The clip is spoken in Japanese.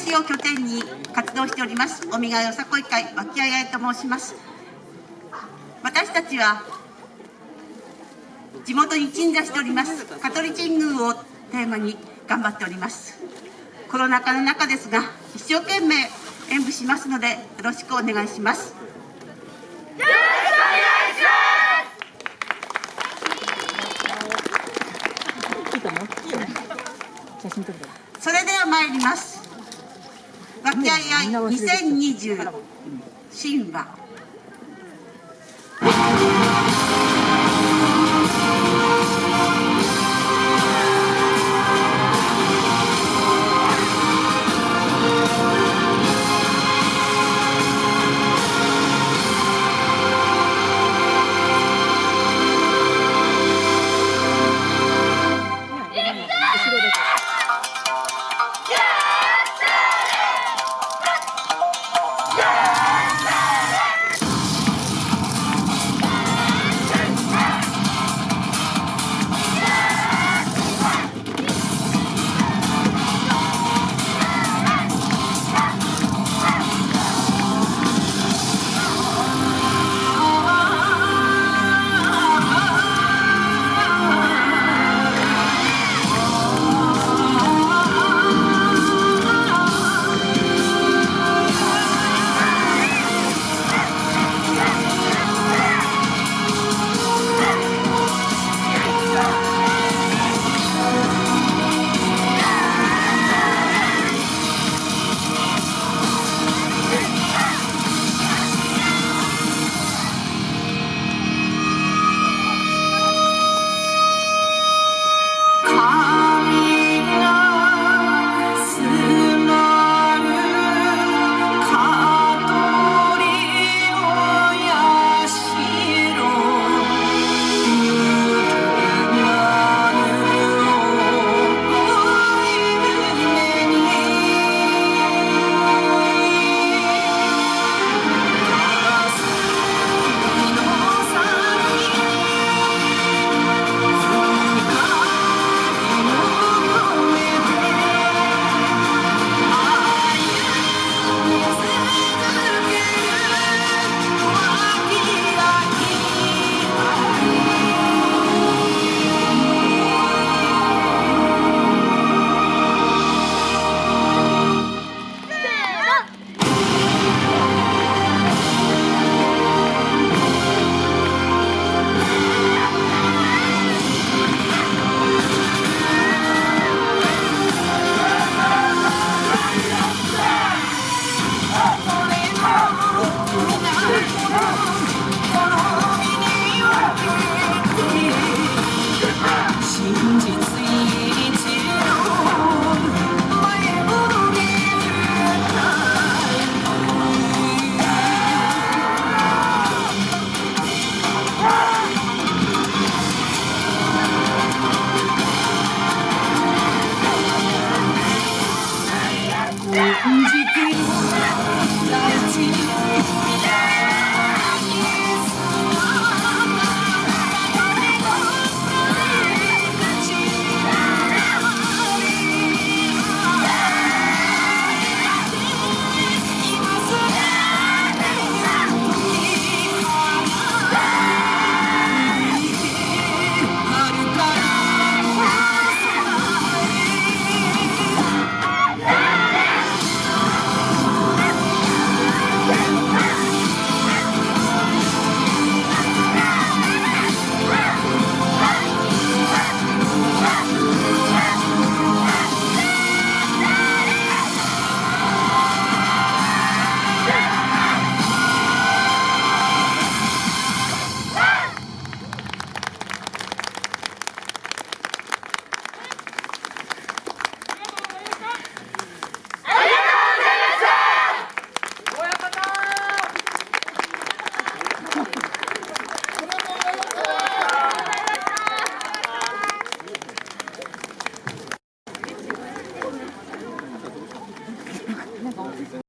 市を拠点に活動しておりますよさこい会わきあいあいと申します。私たちは地元に鎮座しております香取神宮をテーマに頑張っております。コロナ禍の中ですが一生懸命演舞しますのでよろしくお願いします。それでは参ります。いい2020新和